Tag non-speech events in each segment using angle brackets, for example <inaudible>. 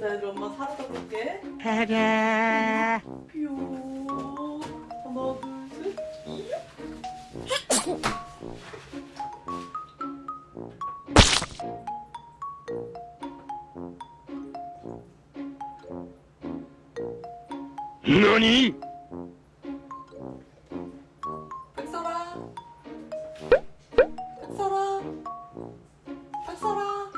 자, 얘들 엄마 사라다 볼게. 하라 뿅. 하나, 둘, 셋. 너니? 백설아.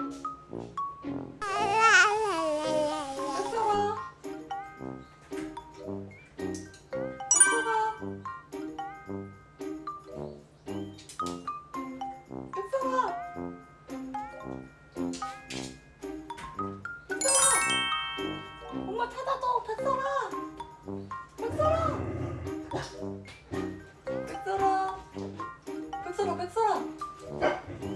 백설아. 엄마 찾아줘, 백설아. 백설아. 백설아. 백설아, 백설아.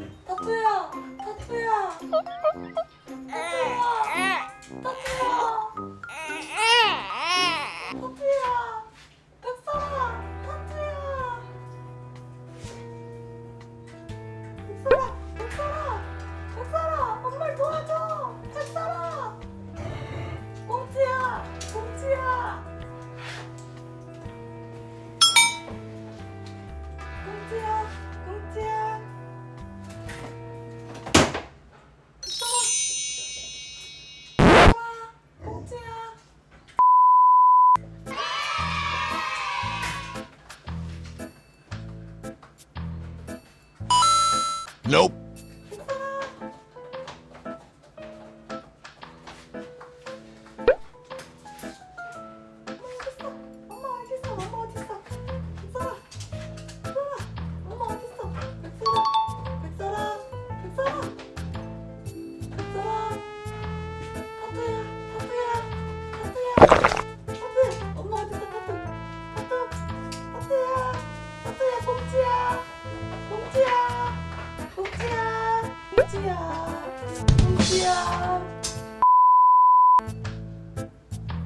Nope.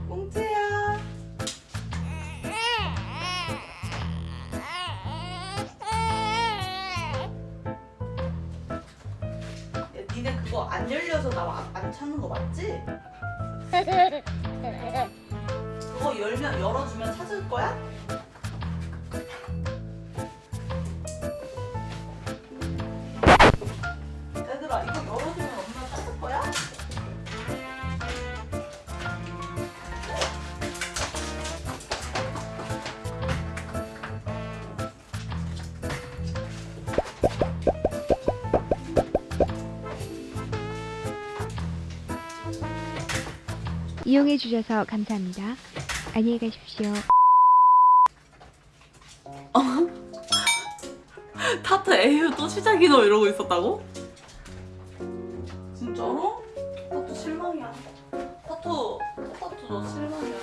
꽁지야. 야, 니네 그거 안 열려서 나 안 찾는 거 맞지? <laughs> 그거 열면 열어주면 찾을 거야? 이용해 주셔서 감사합니다. 안녕히 가십시오. 타투 에휴 또 시작이너 이러고 있었다고? 진짜로? 타투 실망이야. 타투 타투 너 실망이야.